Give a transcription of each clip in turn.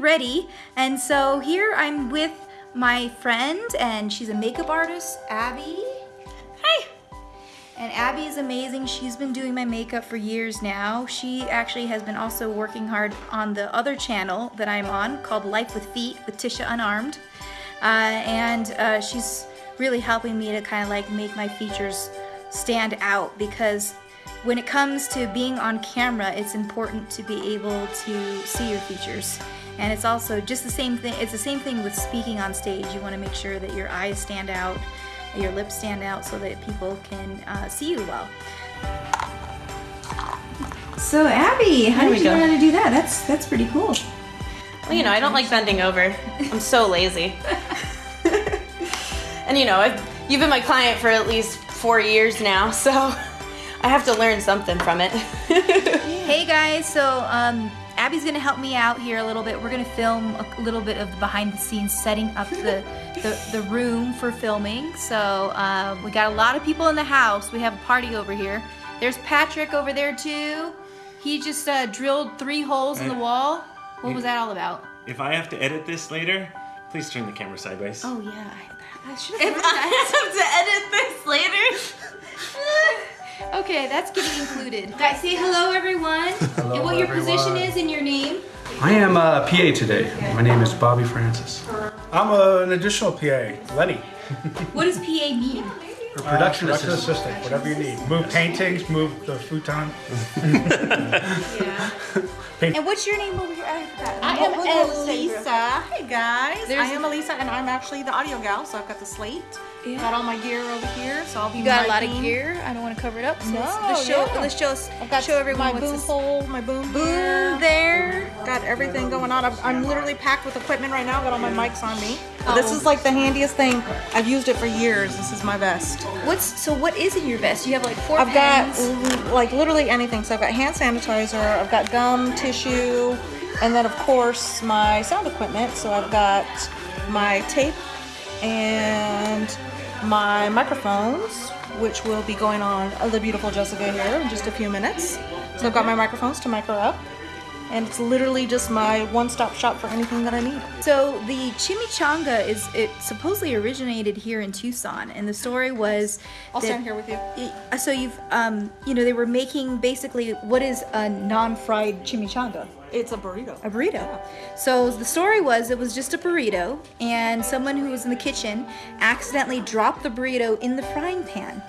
getting ready. And so here I'm with my friend and she's a makeup artist, Abby. Hi. And Abby is amazing. She's been doing my makeup for years now. She actually has been also working hard on the other channel that I'm on called Life with Feet with Tisha Unarmed. Uh, and uh, she's really helping me to kind of like make my features stand out because when it comes to being on camera, it's important to be able to see your features. And it's also just the same thing, it's the same thing with speaking on stage. You wanna make sure that your eyes stand out, your lips stand out so that people can uh, see you well. So Abby, how There did you go. learn how to do that? That's, that's pretty cool. Well, you know, I don't like bending over. I'm so lazy. and you know, I've, you've been my client for at least four years now, so I have to learn something from it. Hey guys, so um, Abby's gonna help me out here a little bit. We're gonna film a little bit of the behind the scenes setting up the, the, the room for filming. So uh, we got a lot of people in the house. We have a party over here. There's Patrick over there too. He just uh, drilled three holes in the wall. What was that all about? If I have to edit this later, please turn the camera sideways. Oh yeah, I, I should have if I have to edit this later, Okay, that's getting included. Guys, say hello everyone. Hello, and what your position is in your name. I am uh, a PA today. My name is Bobby Francis. I'm a, an additional PA, Lenny. What does PA mean? Or production Uh, assistant. assistant, whatever you need. Move paintings, move the futon. yeah. And what's your name over here? I forgot. I am what does it say, bro? Elisa. Hey guys, There's- I am Elisa, and I'm actually the audio gal. So I've got the slate, Yeah. got all my gear over here. So I'll be You got a lot of gear. I don't want to cover it up. So let's, No, let's show. yeah. Let's show us. I've got show everyone my boom this. pole, my boom, Boom Got everything going on. I'm, I'm literally packed with equipment right now. Got all my mics on me. Oh. This is like the handiest thing. I've used it for years. This is my best. What's so? What is in your vest? You have like 4 I've got pens. l- like literally anything. So I've got hand sanitizer, I've got gum, tissue, and then of course my sound equipment. So I've got my tape and my microphones, which will be going on uh, the beautiful Jessica here in just a few minutes. So I've got my microphones to mic her up. And it's literally just my one-stop shop for anything that I need. So the chimichanga is it supposedly originated here in Tucson, and the story was. I'll that- stand here with you. I- So you've um you know they were making basically what is a non-fried chimichanga. It's a burrito. a burrito. So the story was it was just a burrito, and someone who was in the kitchen accidentally dropped the burrito in the frying pan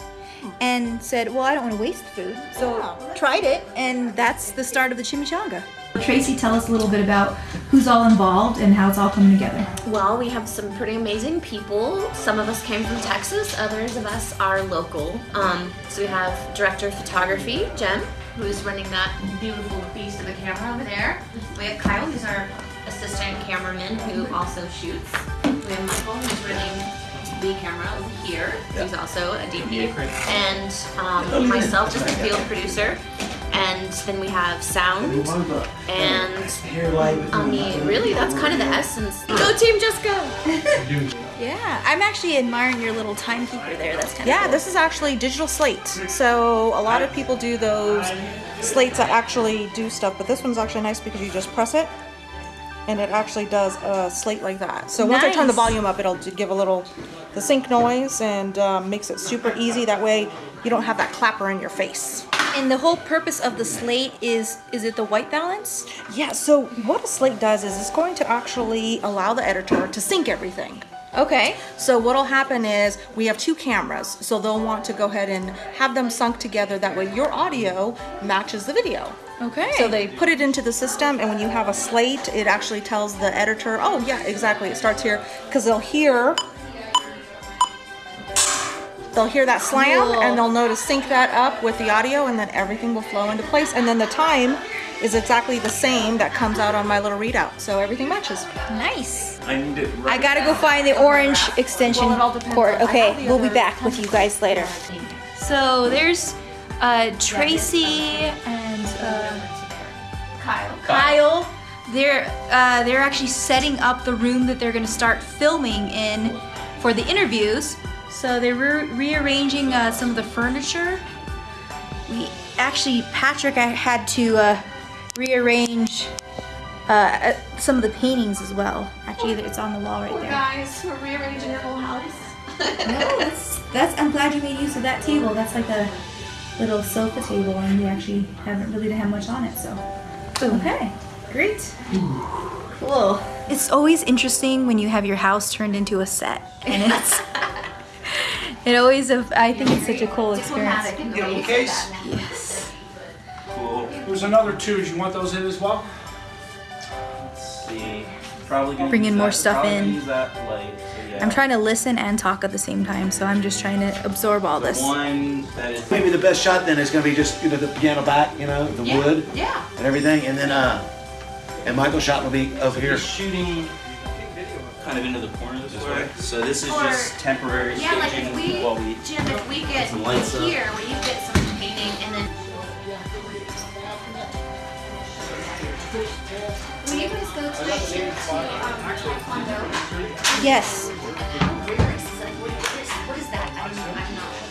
and said, Well, I don't want to waste food. So Yeah. tried it, and that's the start of the chimichanga. Tracy, tell us a little bit about who's all involved and how it's all coming together. Well, we have some pretty amazing people. Some of us came from Texas, others of us are local. Um, so we have director of photography, Jem, who is running that beautiful beast of a camera over there. We have Kyle, who's our assistant cameraman, who also shoots. We have Michael, who's running the camera over here, who's also a DP. And um, myself, just a field producer. And then we have sound and I mean, really, that's kind of the essence. Go Team Jessica! Yeah, I'm actually admiring your little timekeeper there. That's kind of Yeah, cool. this is actually digital slate. So a lot of people do those slates that actually do stuff, but this one's actually nice because you just press it and it actually does a slate like that. So once I turn the volume up, it'll give a little the sync noise and um, makes it super easy. That way you don't have that clapper in your face. And the whole purpose of the slate is is it the white balance? Yeah, so what a slate does is it's going to actually allow the editor to sync everything. Okay. So what'll happen is we have two cameras, so they'll want to go ahead and have them sunk together. That way your audio matches the video. Okay. So they put it into the system, and when you have a slate, it actually tells the editor, oh yeah, exactly, it starts here, because they'll hear, they'll hear that slam, Cool. and they'll know to sync that up with the audio, and then everything will flow into place. And then the time is exactly the same that comes out on my little readout, so everything matches. nice. I need it I gotta go find the orange extension Well, it all depends cord. Okay, we'll be back with you guys later. So there's uh, Tracy and Kyle. They're uh, they're actually setting up the room that they're gonna start filming in for the interviews. So they're re- rearranging uh, some of the furniture. We actually Patrick I had to uh, rearrange uh, uh, some of the paintings as well. Actually, it's on the wall right there. Guys, we're rearranging your whole house. No, that's that's. I'm glad you made use of that table. That's like a little sofa table, and we actually haven't really have much on it. So, okay, great, cool. It's always interesting when you have your house turned into a set, and it's. It always, I think it's such a cool experience. Diplomatic in the way you say case? Yes. Cool. There's another two. Do you want those in as well? Let's. Probably gonna Bring in more that- stuff in. Use that light. So yeah. I'm trying to listen and talk at the same time, so I'm just trying to absorb all this. One that is. Maybe the best shot then is gonna be just, you know, the piano back, you know, the Yeah, wood Yeah. and everything, and then, uh, and Michael's shot will be over here. You're shooting kind of into the corner this, way. So this is Or- just temporary Yeah, like staging if we, while we. Jim, if we get some lights up. here, where you get some painting, and then. Will you go to my chair to um. Yes. That? I'm, I'm not.